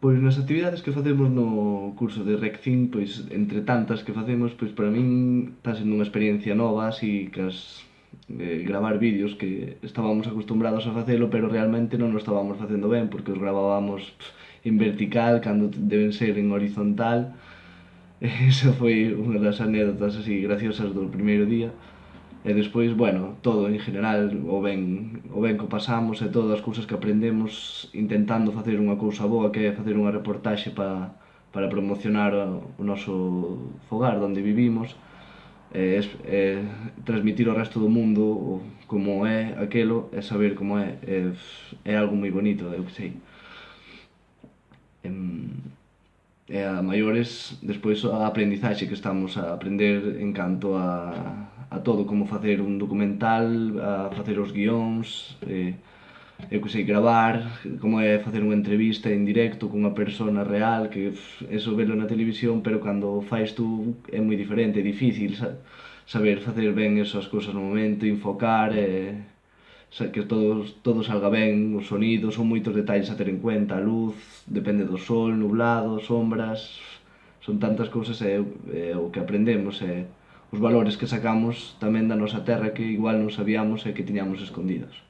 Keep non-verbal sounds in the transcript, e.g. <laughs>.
Pois nas actividades que facemos no curso de REC5, pois entre tantas que facemos, pois para min está sendo unha experiencia nova, así que as eh, gravar vídeos que estábamos acostumbrados a facelo, pero realmente non o estábamos facendo ben, porque os gravábamos pff, en vertical, cando deben ser en horizontal. <laughs> Esa foi unha das anécdotas así graciosas do primeiro día. E despois, bueno, todo en general, o ben, o ben que pasamos e todas as cousas que aprendemos intentando facer unha cousa boa que é facer unha reportaxe para, para promocionar o noso fogar onde vivimos e, e transmitir ao resto do mundo como é aquelo e saber como é é, é algo moi bonito, eu que sei. e a maiores despois a aprendizaxe que estamos a aprender en canto a, a todo, como facer un documental, a facer os guións, e, eu que sei, gravar, como é facer unha entrevista en directo cunha persona real, que eso velo na televisión, pero cando fais tú é moi diferente, é difícil saber facer ben esas cousas no momento, enfocar e que todos, todo salga ben, os sonidos, son moitos detalles a ter en cuenta, a luz, depende do sol, nublado, sombras, son tantas cousas e, e o que aprendemos e os valores que sacamos tamén da nosa terra que igual non sabíamos e que tiñamos escondidos.